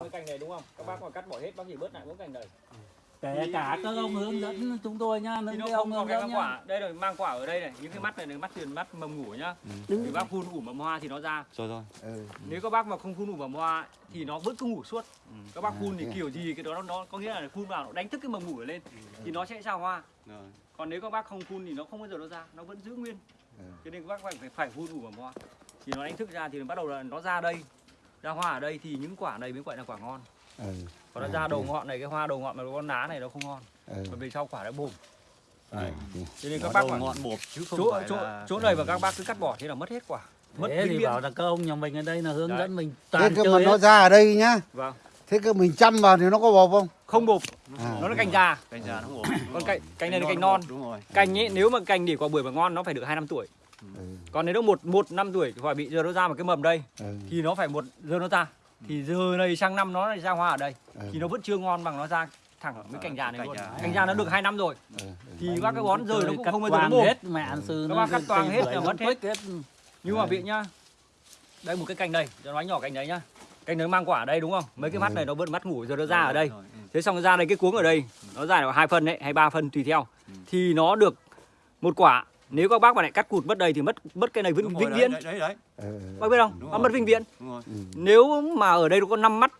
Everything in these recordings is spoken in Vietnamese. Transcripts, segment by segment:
cái cành này đúng không? Các bác mà cắt bỏ hết bác chỉ bớt lại mỗi cành này. Kể cả các ông hướng dẫn chúng tôi nhá những cái ông hướng dẫn quả. Đây rồi mang quả ở đây này. Những cái mắt này là mắt tiền mắt mầm ngủ nhá. Thì bác phun ủ mầm hoa thì nó ra. Rồi rồi. Ừ. nếu các bác mà không phun ủ mầm hoa thì nó vẫn cứ ngủ suốt. Các bác phun thì kiểu gì cái đó nó, nó có nghĩa là phun vào nó đánh thức cái mầm ngủ lên thì nó sẽ ra hoa. Rồi. Còn nếu các bác không phun thì nó không bao giờ nó ra nó vẫn giữ nguyên. Ừ. cho nên các bác phải phải, phải phun ủ mầm hoa. Thì nó đánh thức ra thì bắt đầu là nó ra đây ra hoa ở đây thì những quả này mới gọi là quả ngon. Ừ. còn nó ra đầu ngọn này cái hoa đầu ngọn mà con lá này nó không ngon. Ừ. bởi vì sau quả nó bùm. Đấy. cho nên Nó các bác ngọn bột chứ không chỗ phải chỗ là chỗ này và các bác cứ cắt bỏ thế là mất hết quả. Mất thế thì bảo là các ông nhà mình ở đây là hướng Đấy. dẫn mình Thế toàn cơ mà nó ra ở đây nhá. Vâng. Thế cơ mình chăm vào thì nó có bột không? Không bột. À, nó là cành già cành già nó bột. Còn cành cành này là Cành non bột, đúng rồi. Cành ấy nếu mà cành để quả bưởi mà ngon nó phải được hai năm tuổi ừ. còn nếu nó một một năm tuổi thì phải bị giờ nó ra một cái mầm đây Ừ. thì nó phải một giờ nó ra thì giờ này sang năm nó lại ra hoa ở đây Ừ. thì nó vẫn chưa ngon bằng nó ra thẳng Ờ, với cành già này cành luôn già. cành già nó được hai năm rồi Ừ. ừ. thì bác cái bón rời nó cũng không bao giờ nó hết mẹ ăn sư Các nó cắt toàn hết là nó mất hết. nhưng mà vị nhá đây một cái cành này cho nói nhỏ cành đấy nhá cành đấy mang quả ở đây đúng không mấy cái mắt này nó vẫn mắt ngủ giờ nó ra ở đây Rồi, ừ. thế xong nó ra đây cái cuống ở đây nó ra là hai phân đấy hay ba phân tùy theo Ừ. thì nó được một quả nếu các bác mà lại cắt cụt mất đây thì mất mất cái này vĩnh, vĩnh đấy, viễn. đấy đấy đấy. Ừ. bác biết không? Nó mất vĩnh viễn. đúng rồi. Ừ. nếu mà ở đây nó có 5 mắt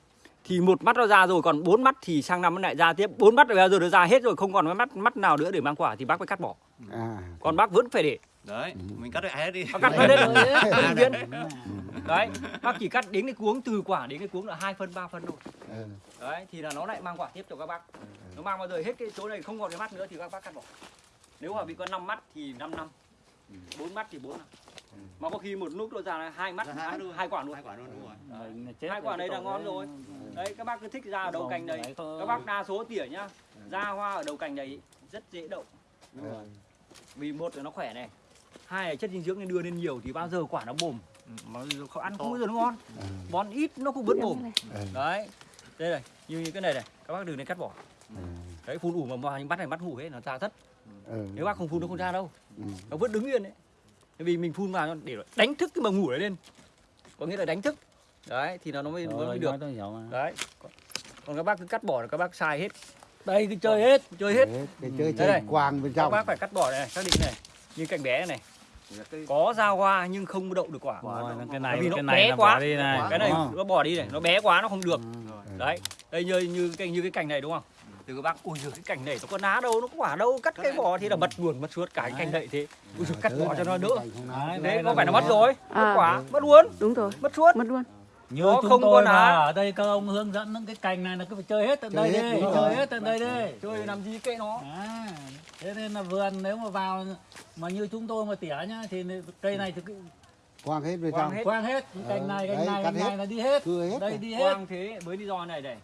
thì một mắt nó ra rồi còn bốn mắt thì sang năm nó lại ra tiếp. Bốn mắt bây giờ nó ra hết rồi không còn cái mắt mắt nào nữa để mang quả thì bác phải cắt bỏ. À. Còn bác vẫn phải để. Đấy mình cắt được hết đi. Bác cắt hết đấy. Vĩnh viễn. Đấy bác chỉ cắt đến cái cuống từ quả đến cái cuống là hai phân ba phân thôi. Ừ. đấy thì là nó lại mang quả tiếp cho các bác. Nó mang bao giờ hết cái chỗ này không còn cái mắt nữa thì các bác cắt bỏ nếu mà bị có 5 mắt thì 5 năm. Bốn mắt thì bốn năm. Mà có khi một lúc nó ra là hai mắt hai quả luôn. Hai quả luôn đúng rồi. Mình là chết hai quả cái là ngon đấy. rồi. Đấy các bác cứ thích ra ở đầu cành đấy các bác đa số tỉa nhá. Ra hoa ở đầu cành này rất dễ đậu. Ừ. vì một là nó khỏe này. Hai là chất dinh dưỡng nên đưa lên nhiều thì bao giờ quả nó bồm. Mà không ăn không bao giờ nó ngon. Ừ. bón ít nó cũng vẫn bồm. Ừ. đấy. Đây này như cái này này. Các bác đừng nên cắt bỏ. Ừ. đấy phun ủ mà vào những bắt này bắt hủ hết nó ra rất Ừ. nếu bác không phun nó không ra đâu. Ừ. nó vẫn đứng yên đấy. Bởi vì mình phun vào để đánh thức cái mầm ngủ đấy lên. Có nghĩa là đánh thức. Đấy thì nó nó mới, nó Rồi, mới được. đấy. Còn, các bác cứ cắt bỏ là các bác sai hết. Đây cứ chơi hết. Chơi hết. Đấy, cái chơi Đây chơi này. quang bên các trong bác phải cắt bỏ này, này xác định này. Như cành bé này. Có ra hoa nhưng không đậu được quả. Rồi, nó- cái này vì nó cái bé này là quá. đi này. Cái này nó bỏ đi này. Nó bé quá nó không được. Ừ. đấy. Đây như như cái như cái cành này đúng không từ các bác ui giời cái cành này nó có lá đâu nó có quả đâu cắt cái vỏ. thì là mất buồn mất suốt cái cành này thế. Ui giời cắt bỏ cho nó đỡ. Đấy, thế có là phải là mất rồi? Mất À. quả mất luôn. Đúng rồi. Mất suốt. Mất luôn. Như Nó chúng không có tôi lá. mà ở đây các ông hướng dẫn những cái cành này là cứ phải chơi hết tận Chơi đây hết, đi chơi rồi. hết tận đây đi. Chơi làm gì kệ nó. À, thế nên là vườn nếu mà vào mà như chúng tôi mà tỉa nhá thì cây này thì cứ quang hết Quang trong. hết. quang hết. Cái Ờ, cành này đấy, cành này cành này là đi hết. Hết đây rồi. đi hết. Quang thế với lý do này này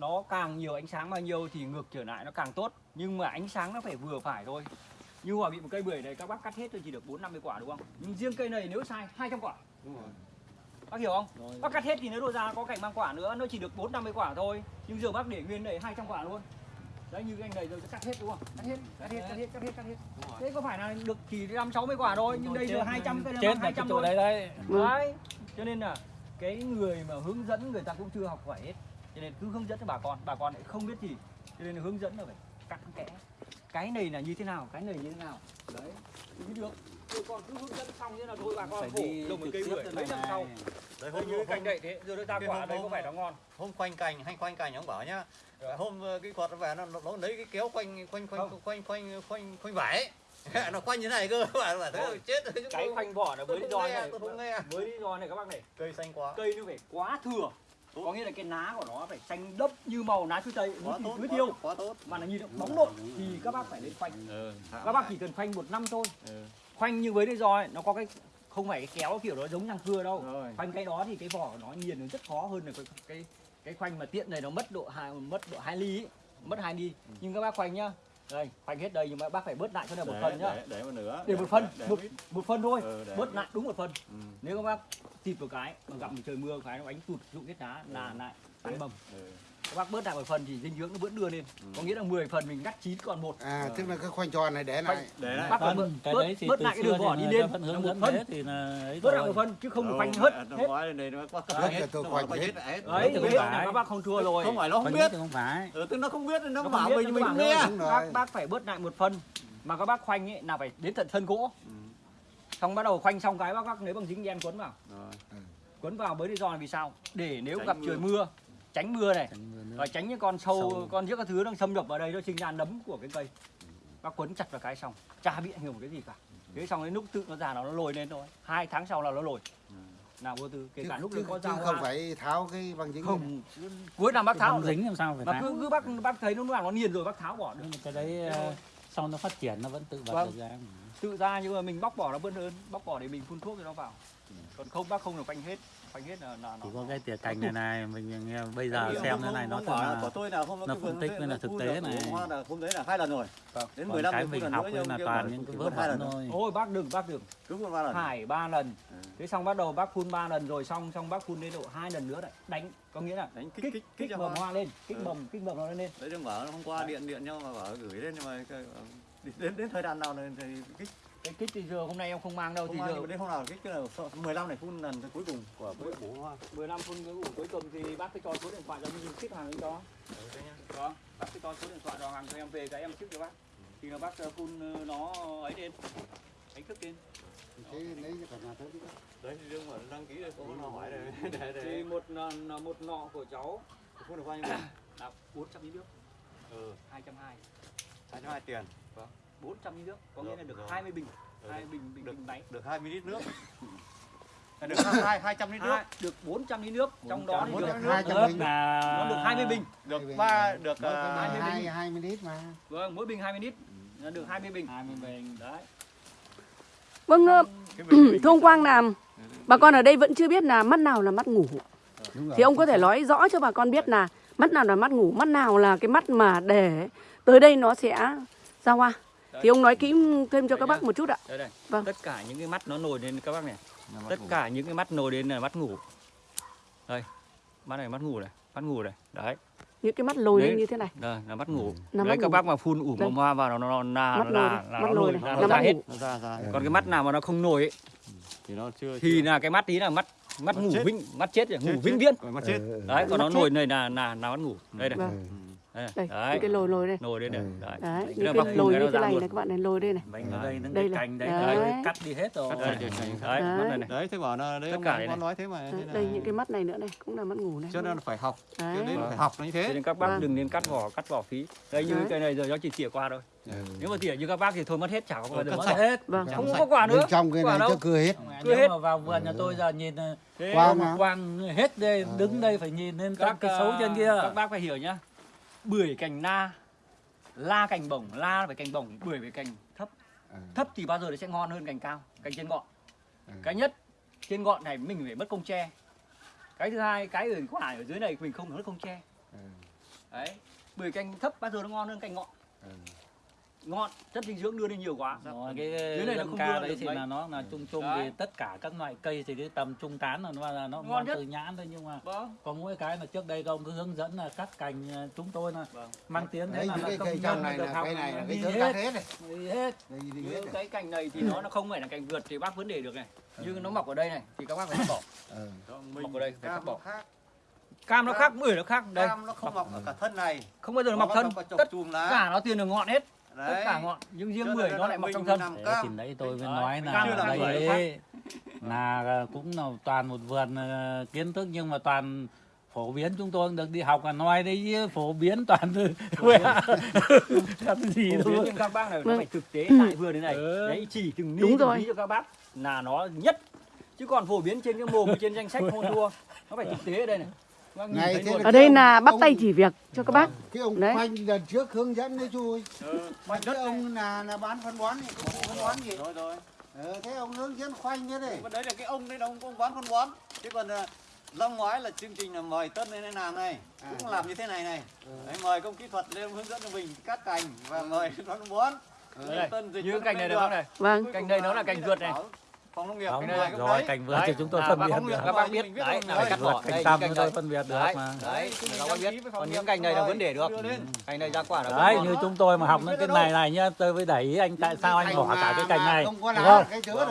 nó càng nhiều ánh sáng bao nhiêu thì ngược trở lại nó càng tốt. Nhưng mà ánh sáng nó phải vừa phải thôi. Như mà bị một cây bưởi này các bác cắt hết thôi chỉ được bốn năm mươi quả đúng không? Nhưng riêng cây này nếu sai 200 quả. Bác hiểu không? Bác cắt hết thì nếu đồ ra có cành mang quả nữa nó chỉ được bốn năm mươi quả thôi. Nhưng giờ bác để nguyên này 200 quả luôn. Đấy như cái anh này sẽ cắt hết đúng không? Cắt hết cắt hết cắt hết cắt hết cắt hết. Thế có phải là được chỉ năm sáu mươi quả thôi nhưng đây giờ 200 cây chết hai trăm đấy đấy. Đấy cho nên là cái người mà hướng dẫn người ta cũng chưa học hỏi hết cho nên cứ hướng dẫn cho bà con bà con lại không biết gì. Cho nên hướng dẫn là phải cặn kẽ. Cái này là như thế nào cái này như thế nào. Đấy thì mới được. Chứ còn cứ hướng dẫn xong thế là thôi bà con phải khổ. đi trồng một cây bưởi mấy năm sau. Đấy hôm như cái cành hôm, này thế giờ nó ra quả hôm- đây có hôm- phải nó ngon. hôm quanh cành hay quanh cành ông bảo nhá. Hôm ờ, cái quạt nó về nó, nó, lấy cái kéo quanh quanh quanh Không. quanh quanh quanh quanh vải nó quanh như này cơ bảo bảo thế chết rồi cái khoanh vỏ là với lý do này. tôi không nghe. Với lý do này các bác này. Cây xanh quá. Cây nó phải quá thừa có nghĩa là cái lá của nó phải xanh đốc như màu lá chuối tây thì tốt tưới tiêu. quá tốt. Mà là nhìn bóng độn thì các bác phải lên khoanh. Các bác chỉ cần khoanh một năm thôi. Khoanh như với do ấy, nó có cái không phải cái kéo kiểu đó giống răng cưa đâu. Rồi. Khoanh cái đó thì cái vỏ của nó nghiền nó rất khó hơn là cái cái cái khoanh mà tiện này nó mất độ hai mất độ hai ly ấy. mất hai ly. Nhưng các bác khoanh nhá đây khoanh hết đây nhưng mà bác phải bớt lại cho này một phần nhá. để, để một nửa để một phân để một, một phân thôi Ừ, để bớt lại đúng một phần. Ừ, nếu các bác thịt một cái mà gặp trời mưa cái nó đánh tụt dụng hết đá là lại tái mầm ừ. Các bác bớt lại một phần thì dinh dưỡng nó vẫn đưa lên. Ừ. có nghĩa là 10 phần mình ngắt 9 còn một. À tức là cái khoanh tròn này để này để này bác phải bớt, cái bớt, đấy thì bớt từ lại cái đường vỏ thì đi lên. là hướng một dẫn phân thì là bớt lại một phân chứ không được Đâu, khoanh hết. hết. hết tôi khoanh hết. hết hết. Đấy phải. là các bác không thua rồi. không phải nó không biết. không phải. Ừ, tức nó không biết nó bảo mình mình nghe. bác bác phải bớt lại một phần. Mà các bác khoanh ấy là phải đến tận thân gỗ. Ừ. xong bắt đầu khoanh xong cái bác bác lấy bằng dính đen quấn vào. Rồi. quấn vào với lý do là vì sao? Để nếu gặp trời mưa tránh mưa này. Tránh mưa và tránh những con sâu, Sâu. con giết các thứ nó xâm nhập vào đây nó sinh ra nấm của cái cây. Bác quấn chặt vào cái xong chả bị ảnh hưởng một cái gì cả. Thế xong đến lúc tự nó già nó nó lồi lên thôi. Hai tháng sau là nó lồi. Ừ. nào vô tư kể chứ, cả lúc chứ, nó có chứ ra không phải tháo cái băng dính này. không cuối năm bác tháo được. dính làm sao phải mà tháo? cứ cứ bác bác thấy nó nào nó nghiền rồi bác tháo bỏ được. Nhưng mà cái đấy ờ, sau nó phát triển nó vẫn tự bật Vâng. được ra tự ra nhưng mà mình bóc bỏ nó vẫn hơn bóc bỏ để mình phun thuốc cho nó vào. Còn không bác không được khoanh hết chỉ có cái tỉa cành này này mình nghe bây giờ Cái xem không- thế này nó không thật là của tôi là không nó cái phân tích với là thực tế này. hoa là hôm đấy là hai lần rồi. Vâng. đến còn 15 cái phút mình lần học là toàn những cái vớt hai lần. thôi. Ôi bác đừng bác đừng cứ phun ba lần. Thải ba lần. Ừ. thế xong bắt đầu bác phun ba lần rồi xong xong bác phun đến độ hai lần nữa lại đánh có nghĩa là đánh kích kích kích mầm hoa lên kích Ừ. mầm kích mầm nó lên. Đấy đừng bảo hôm qua điện điện nhau mà bảo gửi lên nhưng mà cái- đến đến thời gian nào thì kích cái kích thì giờ hôm nay em không mang đâu không thì mang giờ đến hôm nào kích là 15 này phun lần cuối cùng của cái bổ hoa 15 phun cuối cùng thì bác cứ cho số điện thoại cho mình ship hàng đến đó đó bác cứ cho số điện thoại rồi hàng cho em về cái em ship cho bác. Thì là bác ờ, phun ờ, nó ấy lên đánh thức lên. Thế lấy cho cả nhà tới đi. đấy thì đừng mà đăng ký đây có nó hỏi để. thì một một nọ của cháu. Phun được bao nhiêu? Là 400 lít nước. Ừ. 220 hai trăm hai tiền 400 lít nước có nghĩa là Được được rồi. 20 bình Ừ, hai bình bình được. bình máy. Được 20 lít nước. À, được hai hai trăm lít nước. Hai- được 400 lít nước trong đó thì 400 được lít hai trăm lớp bình. là nó được 20 bình. Được ba được à, mươi hai bình. hai mươi lít mà. Vâng mỗi bình 20 lít. Là được 20 bình. 20 bình. Đấy. Vâng, ờ, ông Quang là bà con ở đây vẫn chưa biết là mắt nào là mắt ngủ. Thì ông có thể nói rõ cho bà con biết là mắt nào là mắt ngủ, mắt nào là cái mắt mà để tới đây nó sẽ ra hoa. Thì ông nói kỹ thêm cho các bác một chút ạ. đây đây. Vâng. tất cả những cái mắt nó nổi lên các bác này. Tất cả những cái mắt nổi đến là mắt ngủ. Đây mắt này mắt ngủ này mắt ngủ này. Đấy. Những cái mắt lồi lên như thế này. đây là mắt ngủ. Là đấy mắt các ngủ. bác mà phun ủ mầm hoa vào nó nó là Mắt là, lồi là, nó lồi nó ra hết. ngủ. nó ra ra. Còn cái mắt nào mà nó không nổi ấy, thì nó chưa thì là cái mắt tí là mắt mắt Mắt ngủ chết. vĩnh mắt chết ngủ vĩnh viễn. Còn mắt chết. Ừ, đấy còn Mắt nó nổi này là là là mắt ngủ. Đây này. Vâng. Đây, Đây, đấy. những cái lồi lồi đây. nổi đây này Ừ. đấy Đấy, Cái những cái bác lồi cái như ra này luôn. này các bạn này lồi đây này. mình ở đây những Đây cái này. cành đấy, Đấy. đấy, cắt đi hết rồi đấy này này đấy thế bảo là đấy Tất ông cả đây này. nói thế mà Đấy, đây những cái mắt này nữa này cũng là mắt ngủ này. cho nên là phải học cho Đấy. nên phải học nó như Cho thế nên các bác Vâng. đừng nên cắt vỏ cắt vỏ phí đây như Đấy. cái này giờ nó chỉ tỉa qua thôi Ừ. nếu mà tỉa như các bác thì thôi mất hết chả có bao giờ cắt mất sạch. hết Vâng. không có quả nữa bên trong cái quả này đâu. cho cưa hết Cứ hết. mà vào vườn nhà tôi giờ nhìn ờ, Quang quang hết đây đứng đây phải nhìn lên các cái xấu trên kia ờ, các bác phải hiểu nhá bưởi cành na la cành bổng la phải cành bổng bưởi phải cành thấp Ừ. thấp thì bao giờ nó sẽ ngon hơn cành cao cành trên ngọn Ừ. cái nhất trên ngọn này mình phải mất công tre cái thứ hai cái ở quả ở dưới này mình không mất công tre Ừ. đấy bưởi cành thấp bao giờ nó ngon hơn cành ngọn Ừ. ngọn chất dinh dưỡng đưa lên nhiều quá. Rồi cái Dưới này nó không ca đưa đấy thì mấy. là nó là chung chung Đấy. thì tất cả các loại cây thì cái tầm trung tán là nó là nó Ngon từ nhãn thôi nhưng mà vâng. có mỗi cái là trước đây ông cứ hướng dẫn là cắt cành ờ, chúng tôi là Vâng. mang tiếng thế đấy là những là cái công cây nhân trong này được là học cái này là cái đi hết cắt hết. này. Đi hết. Đi như cái cành này thì nó nó không phải là cành vượt thì bác vẫn để được này. Nhưng nó mọc ở đây này thì các bác phải cắt bỏ. Ừ. Mọc ở đây, phải cắt cam bỏ. nó khác. Cam nó khác bưởi nó khác. Đây. Cam nó không mọc ở cả thân này. Không bao giờ nó mọc thân. tất chùm lá. cả nó tiền được ngọn hết tất đấy cả ngọn nhưng riêng bưởi nên nó lại mọc trong thân cam. thì đấy tôi mới Đấy, nói là đây ấy, là cũng là toàn một vườn ờ, kiến thức nhưng mà toàn phổ biến chúng tôi được đi học là nói đấy phổ biến toàn từ quê làm gì phổ biến đâu nhưng các bác này nó Vâng. phải thực tế tại vườn thế này Ừ. đấy chỉ từng rồi. ly cho các bác là nó nhất chứ còn phổ biến trên cái mồm trên danh sách hôn thua nó phải thực tế ở đây này Này, thấy thế Ở đây là bắt Ông- tay chỉ việc cho các bác. cái ông Đấy. khoanh lần trước hướng dẫn đấy chú ơi Ừ, Mà cái ông là là bán phân bón công ty phân bón gì? rồi rồi Ờ, thế ông hướng dẫn khoanh thế này. đấy là cái ông đấy là ông ông bán phân bón chứ còn à, năm ngoái là chương trình là mời tân lên làm này cũng làm như thế này này đấy, mời công kỹ thuật lên hướng dẫn cho mình cắt cành và mời phân bón đây tân dịch như cành này được. này Vâng. cành đây nó là cành vượt này. Phòng nông nghiệp không cái này cũng rồi cảnh vượt Đấy, thì chúng tôi phân biệt không được. các bác biết đấy rồi. là phải cắt bỏ cành chúng tôi phân biệt được đấy mà. đấy các bác biết. còn những cành này là rồi, vấn đề được. Lên. cành này ra quả là đấy như chúng tôi mà học những biết cái này này nhá tôi mới đẩy ý anh tại sao anh bỏ cả cái cành mà này không có đúng không?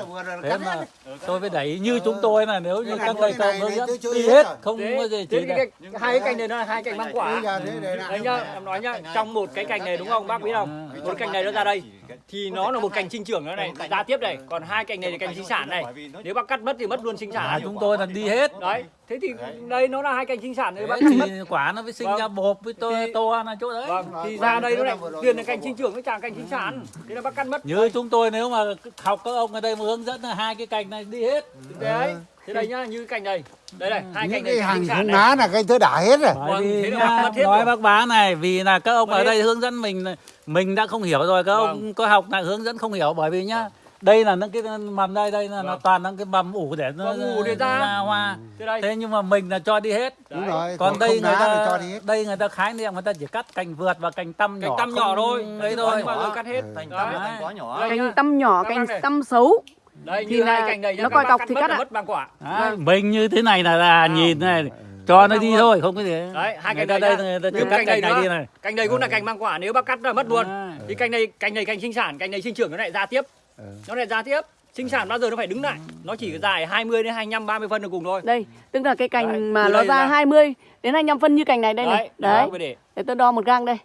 vừa rồi thế cắt mà tôi mới đẩy ý như chúng tôi này nếu như các cô này hướng dẫn đi hết rồi. không có gì chỉ hai cái cành này nó là hai cành mang quả. đấy nhá em nói nhá trong một cái cành này đúng không? Bác biết không một cành này nó ra đây. thì nó là một cành sinh trưởng nữa này. Ra tiếp này còn hai cành này là cành sinh sản này. nếu bác cắt mất thì mất luôn sinh à, sản chúng tôi là đi hết. Đấy thế thì đây nó là hai cành sinh sản thì bác cắt mất. thì quả nó mới sinh Vâng. ra bột với to Thì- to là chỗ đấy. Vâng thì ra đây nó lại tiền là cành sinh trưởng với chàng cành sinh sản. Thế là bác cắt mất. Như chúng tôi nếu mà học các ông ở đây mà hướng dẫn là hai cái cành này đi hết. Đấy thế đây nhá như cành này. Đây này hai những cành cái này cành hàng sinh sản không này. lá là cái thứ đã hết rồi. Vâng, thế là nhá, bác mất hết nói bác bá này vì là các ông ở đây hướng dẫn mình mình đã không hiểu rồi các Vâng. ông có học là hướng dẫn không hiểu bởi vì nhá đây là những cái mầm đây đây là nó Vâng. toàn những cái mầm ủ để nó Vâng, ủ để ra. hoa. Thế đây. Thế nhưng mà mình là cho đi hết. Đúng Đấy. rồi. Còn đây người ta cho đi hết. đây người ta khái niệm người ta chỉ cắt cành vượt và cành tăm cành nhỏ tăm nhỏ thôi. ấy thôi. mà cắt hết. Đấy. là thành quá nhỏ. Cành tâm nhỏ cành tâm xấu. Đây Thì là cành này nhá, nó coi cọc thì cắt là ạ. mất bằng quả. Đấy, mình như thế này là, là nhìn này cho nó đi thôi không có gì đấy hai cành này đây người ta cắt cành này này đi này. cành này cũng là cành mang quả nếu bác cắt là mất luôn. Đấy. thì cành này cành này cành sinh sản cành này sinh trưởng nó lại ra tiếp. Ừ. nó lại ra tiếp. Sinh sản bao giờ nó phải đứng lại? Nó chỉ dài 20 đến 25 30 phân là cùng thôi. Đây tức là cái cành Đấy, mà nó đây ra ra. 20 đến 25 phân như cành này đây này. Đấy bác mới để. Để tôi đo một gang đây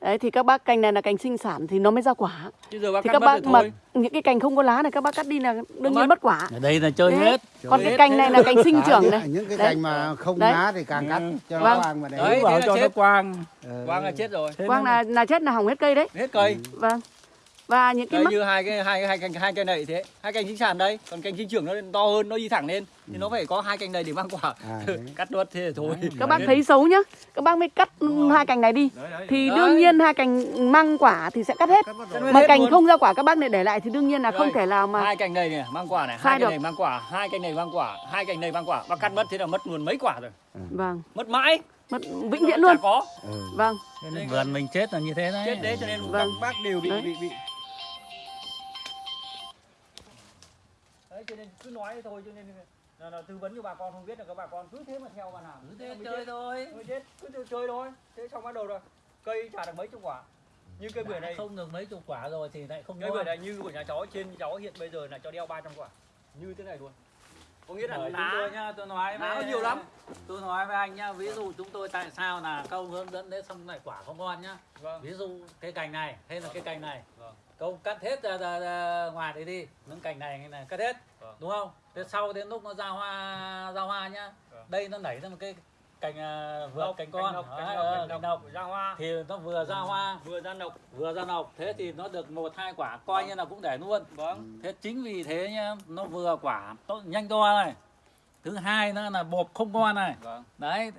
đấy thì các bác cành này là cành sinh sản thì nó mới ra quả. Chứ giờ bác thì các bác mà thôi. những cái cành không có lá này các bác cắt đi là đương nhiên mất. quả. Ở đây là chơi Đấy. hết. Còn hết, cái cành này là- cành sinh À, trưởng này. những cái Đấy. cành mà không Đấy. lá thì càng cắt cho nó Vâng. quang vào đấy Đấy, bảo là cho chết. nó quang. Ờ. quang là chết rồi. Thế quang nó- là là chết là hỏng hết cây đấy. Hết cây. Vâng và những cái đây mắt như hai cái hai hai cành hai cây này thế. Hai cành sinh sản đây còn cành sinh trưởng nó to hơn nó đi thẳng lên. Thì nó phải có hai cành này để mang quả. À, đấy. cắt nuốt thế thì thôi. Các bác thấy xấu nhá. Các bác mới cắt hai cành này đi. Đấy, đấy. thì Đấy. đương nhiên hai cành mang quả thì sẽ cắt hết. Cắt mà cành luôn. không ra quả các bác lại để lại thì đương nhiên là không Đây. thể nào mà hai cành này này mang quả này. Hai cành này mang quả hai cành này mang quả hai cành này mang quả. Bác cắt mất thế là mất luôn mấy quả rồi. Vâng. Mất mãi. Mất vĩnh viễn luôn. Có. Ừ. vâng. Nên vườn mình chết là như thế đấy. Chết đấy cho nên các Vâng. bác đều bị Đấy. bị bị đấy cho nên cứ nói thôi cho nên là, là tư vấn cho bà con không biết là các bà con cứ thế mà theo mà làm thế chơi thôi. Thôi chết cứ chơi, thôi. Thế xong bắt đầu rồi cây chả được mấy chục quả. Như cây bưởi này. không được mấy chục quả rồi thì lại không cây bưởi này như của nhà cháu trên cháu hiện bây giờ là cho đeo 300 quả. Như thế này luôn. Có nghĩa là Bởi chúng lá tôi nhá, tôi nói lá với nhiều lắm. Tôi nói với anh nhá, ví dụ chúng tôi tại sao là câu hướng dẫn đấy xong lại quả không ngon nhá. vâng. Ví dụ cái cành này hay là cái cành này, Vâng. Câu cắt hết ra, ra, ra ngoài đấy đi, những cành này này cắt hết, Vâng. đúng không? Thế sau đến lúc nó ra hoa ra hoa nhá, Vâng. đây nó nảy ra một cái cành à, vượt Nọc, cành con, nọc, cành ờ, nọc, cành cành nọc. nọc. Ra hoa. Thì nó vừa ra hoa. Vừa ra nọc. Vừa ra nọc. Thế thì nó được một hai quả coi như là cũng để luôn. Vâng. Thế chính vì thế nhá nó vừa quả tốt nhanh to này. Thứ hai nữa là bột không ngon này. Vâng. Đấy.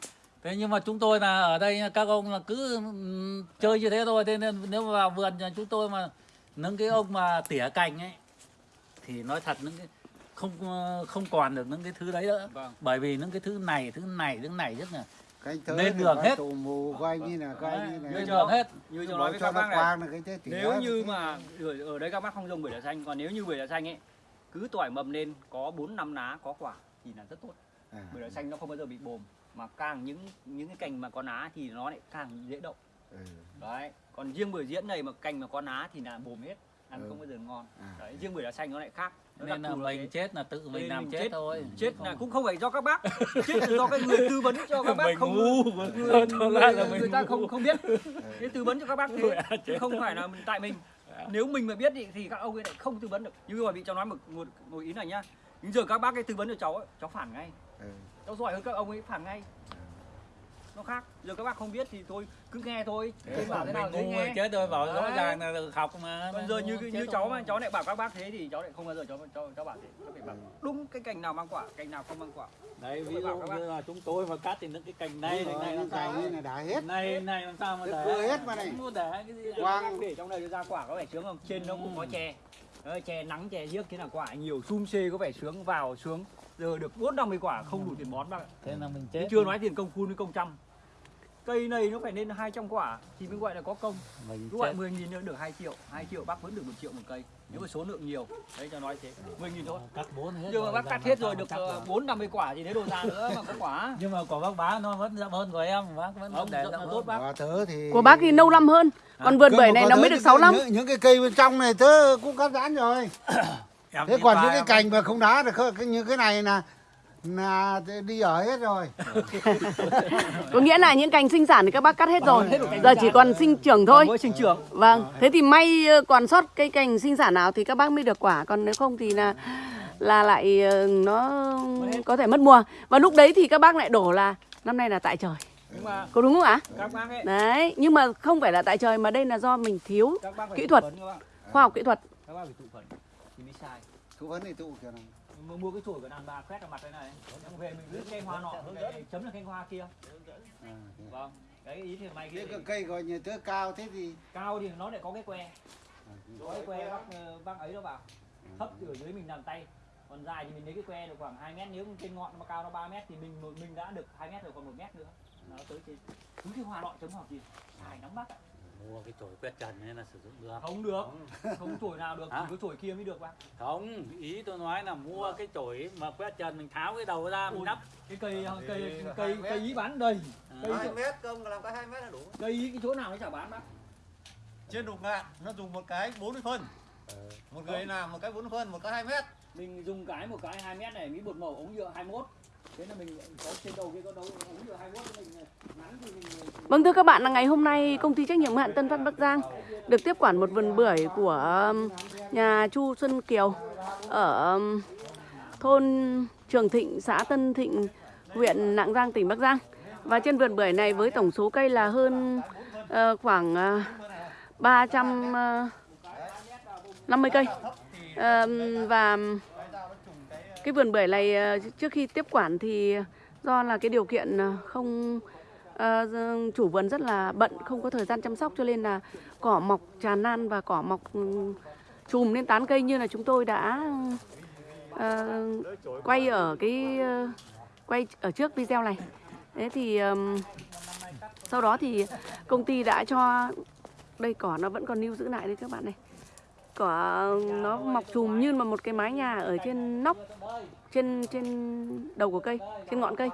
Thế nhưng mà chúng tôi là ở đây các ông là cứ ừm, chơi như thế thôi. Thế nên nếu mà vào vườn nhà chúng tôi mà những cái ông mà tỉa cành ấy thì nói thật những cái không ờ, không còn được những cái thứ đấy nữa. Vâng. Bởi vì những cái thứ này thứ này thứ này rất là cái thứ Lên đường hết. tù mù coi như là coi như lên là Như đường hết. Như Cho tôi nói với cho các bác này. cái thế nếu như mà ở, ở đây các bác không dùng bưởi da xanh còn nếu như bưởi da xanh ấy cứ tỏi mầm lên có 4 năm lá có quả thì là rất tốt. À, bưởi da xanh nó không bao giờ bị bồm mà càng những những cái cành mà có lá thì nó lại càng dễ đậu ừ. đấy còn riêng bưởi diễn này mà cành mà có lá thì là bồm hết ăn Ừ. không bao giờ ngon. À. đấy riêng bưởi da xanh nó lại khác. Nó nên là mình thế. chết là tự mình làm mình chết, chết. thôi. chết Không- là cũng không phải do các bác. Chết là do cái người tư vấn cho các bác mình không ngu. người, người, là người, mình ta không không biết. Thế tư vấn cho các bác thế chứ không phải là mình- tại mình. Nếu mình mà biết thì, thì các ông ấy lại không tư vấn được. Như mà bị cháu nói một, một, một ý này nhá. Nhưng giờ các bác ấy tư vấn cho cháu ấy, cháu phản ngay. Ừ. cháu giỏi hơn các ông ấy phản ngay nó khác. Giờ các bác không biết thì thôi cứ nghe thôi. Tôi bảo thế nào ngu nghe. chết rồi bảo rõ Đấy. ràng là được học mà còn giờ như như cháu mà cháu lại bảo các bác thế thì cháu lại không bao giờ cháu cháu, cháu bảo thế. Cháu phải bảo đúng cái cành nào mang quả cành nào không mang quả. Đấy ví Tôi dụ như là chúng tôi mà cắt thì những cái cành này này này làm sao này đã hết. Này này làm sao mà để vừa hết mà này. Có để cái gì? Quang. để trong này ra quả có vẻ sướng không? Trên nó cũng có chè. Đấy, chè nắng chè giếc thế là quả nhiều sum xê có vẻ sướng vào sướng giờ được bốn năm mươi quả không đủ tiền bón bác ạ. Thế là mình chết chưa nói tiền công phun với công chăm. Cây này nó phải lên 200 quả thì mới gọi là có công. Mình cứ gọi chết. 10 nghìn nữa được 2 triệu 2 triệu bác vẫn được 1 triệu một cây. Nếu mà số lượng nhiều đấy cho nói thế. 10 nghìn thôi. Cắt bốn hết nhưng mà bác cắt hết rồi được chắc rồi. 4 50 quả thì lấy đồ ra nữa mà có quả. Nhưng mà của bác bá nó vẫn rộng hơn của em bác vẫn không để rộng tốt bác. Tớ thì của bác thì nâu năm hơn còn vườn Cơ bưởi này nó mới được những 6 cái- năm. những, những cái cây bên trong này tớ cũng cắt rán rồi Em thế còn những cái cành mà không đá được những cái này là là đi ở hết rồi. Có nghĩa là những cành sinh sản thì các bác cắt hết rồi. giờ chỉ còn sinh trưởng thôi. Mới sinh trưởng. Vâng thế thì may ờ, còn sót cây cành sinh sản nào thì các bác mới được quả. Còn nếu không thì là là lại ờ, nó có thể mất mùa. Và lúc đấy thì các bác lại đổ là năm nay là tại trời. Mà có đúng không ạ? các bác ấy đấy nhưng mà không phải là tại trời mà đây là do mình thiếu Kỹ thuật. phấn các bác khoa học kỹ thuật sai thú vấn thì tụ kiểu này mua, mua cái chổi của đàn bà quét vào mặt đây này. Em về mình cứ cây hoa nọ dẫn chấm là cây hoa kia. À, thế. vâng cái ý thì mày cái cây gọi như tớ cao thế thì cao thì nó lại có cái que. Có cái que bác ờ, bác ấy đó vào thấp ở dưới mình làm tay. Còn dài thì mình lấy cái que được khoảng 2 mét nếu trên ngọn mà cao nó 3 mét thì mình mình đã được 2 mét rồi còn 1 mét nữa. Nó tới trên cứ cái hoa nọ chấm vào gì dài lắm bác ạ mua cái chổi quét trần nên là sử dụng được. Không được. Không. Chổi nào được chỉ có chổi kia mới được bác không ý tôi nói là mua cái chổi mà quét trần mình tháo cái đầu ra mình đắp. cái cây cây cây cây ý bán đầy. Cây hai mét công làm cái hai mét là đủ. Cây ý cái chỗ nào nó chả bán bác trên đục ngạn nó dùng một cái 40 phân. Một người làm một cái 40 phân một cái 2 mét. Mình dùng cái một cái 2 mét này mỹ bột màu ống nhựa 21 thế là mình có trên đầu kia có đấu ống nhựa 21 thì mình ngắn thì mình Vâng thưa các bạn là ngày hôm nay công ty trách nhiệm hạn Tân Phát Bắc Giang được tiếp quản một vườn bưởi của um, nhà Chu Xuân Kiều ở um, thôn Trường Thịnh, xã Tân Thịnh, huyện Lạng Giang, tỉnh Bắc Giang. Và trên vườn bưởi này với tổng số cây là hơn ờ, khoảng ờ, uh, 350 ờ, cây. Và cái vườn bưởi này ờ, trước khi tiếp quản thì do là cái điều kiện không uh, chủ vườn rất là bận không có thời gian chăm sóc cho nên là cỏ mọc tràn lan và cỏ mọc ừ, chùm lên tán cây như là chúng tôi đã uh, quay ở cái uh, quay ở trước video này. Thế thì um, sau đó thì công ty đã cho đây cỏ nó vẫn còn lưu giữ lại đấy các bạn này. Cỏ nó mọc chùm như mà một cái mái nhà ở trên nóc trên trên đầu của cây trên ngọn cây.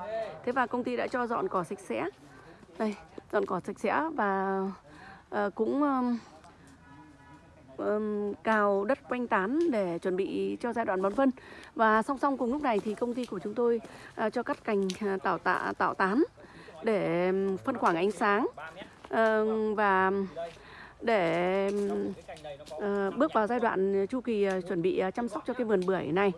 Thế và công ty đã cho dọn cỏ sạch sẽ đây dọn cỏ sạch sẽ và uh, cũng um, um, cào đất quanh tán để chuẩn bị cho giai đoạn bón phân và song song cùng lúc này thì công ty của chúng tôi uh, cho cắt cành ờ, tạo tạ tạo tán để phân khoảng ánh sáng uh, và để uh, bước vào giai đoạn chu kỳ uh, chuẩn bị uh, chăm sóc cho cái vườn bưởi này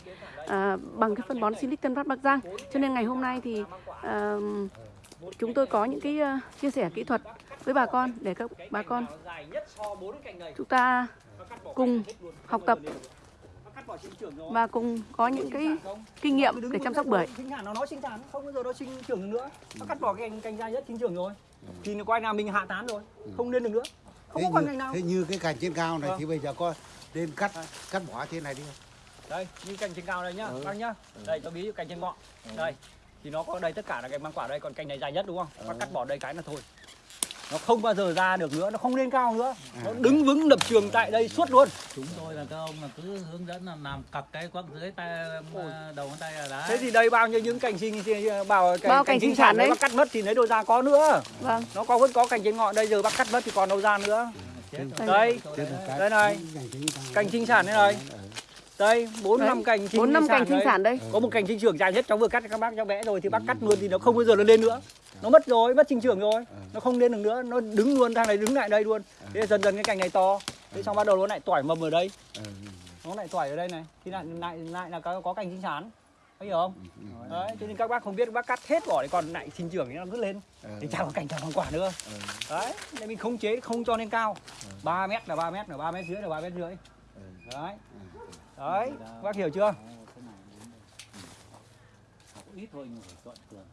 uh, bằng cái phân bón Silic Tân Phát Bắc Giang. Cho nên ngày hôm nay thì uh, chúng tôi có những cái ờ, chia sẻ kỹ thuật với bà con để các bà con nó dài nhất so bốn cái cành này chúng ta cùng học tập và cùng có những cái kinh nghiệm để chăm sóc bưởi. sinh nó nói sinh sản không bao giờ nó sinh trưởng được nữa. Nó cắt bỏ cái cành cành dài nhất sinh trưởng rồi. Thì nó quay nào mình hạ tán rồi không lên được nữa. Không thế có như, cành nào. thế như cái cành trên cao này Vâng. thì bây giờ có nên cắt cắt bỏ trên này đi không? đây như cành trên cao đây nhá Ừ. bác nhá. Đây tôi ví dụ cành trên ngọn. Đây thì nó có đây tất cả là cành mang quả đây còn cành này dài nhất đúng không? Bác cắt bỏ đây cái là thôi. Nó không bao giờ ra được nữa nó không lên cao nữa. Nó đứng vững lập trường tại đây suốt luôn. Chúng tôi là các ông là cứ hướng dẫn là làm cặp cái quăng dưới tay ờ, đầu ngón tay là đá. Thế thì đây bao nhiêu những cành sinh bảo cành, Bao cành sinh sản đấy bác cắt mất thì lấy đâu ra có nữa. Vâng. nó có vẫn có cành trên ngọn đây giờ bác cắt mất thì còn đâu ra nữa. Chết Đây. đây cái- này. Cành sinh sản đây này. Đây bốn năm cành sinh bốn năm cành sinh sản đây. có một cành sinh trưởng dài nhất cháu vừa cắt cho các bác cháu vẽ rồi thì bác cắt luôn thì nó không bao giờ nó lên nữa. Nó mất rồi mất sinh trưởng rồi. Nó không lên được nữa nó đứng luôn thang này đứng lại đây luôn. Thế dần dần cái cành này to. Thế xong bắt đầu nó lại tỏi mầm ở đây. Ừ, nó lại tỏi ở đây này. Thì lại lại lại là có, có cành sinh sản. Có hiểu không? Đấy cho nên các bác không biết bác cắt hết bỏ thì còn lại sinh trưởng thì nó cứ lên. Ừ, thì chẳng có cành chẳng có quả nữa. Đấy nên mình khống chế không cho lên cao. 3 mét là 3 mét là 3 mét dưới là 3 mét rưỡi. Đấy đấy bác hiểu chưa? Ừ. Học ít thôi nhưng phải chọn cường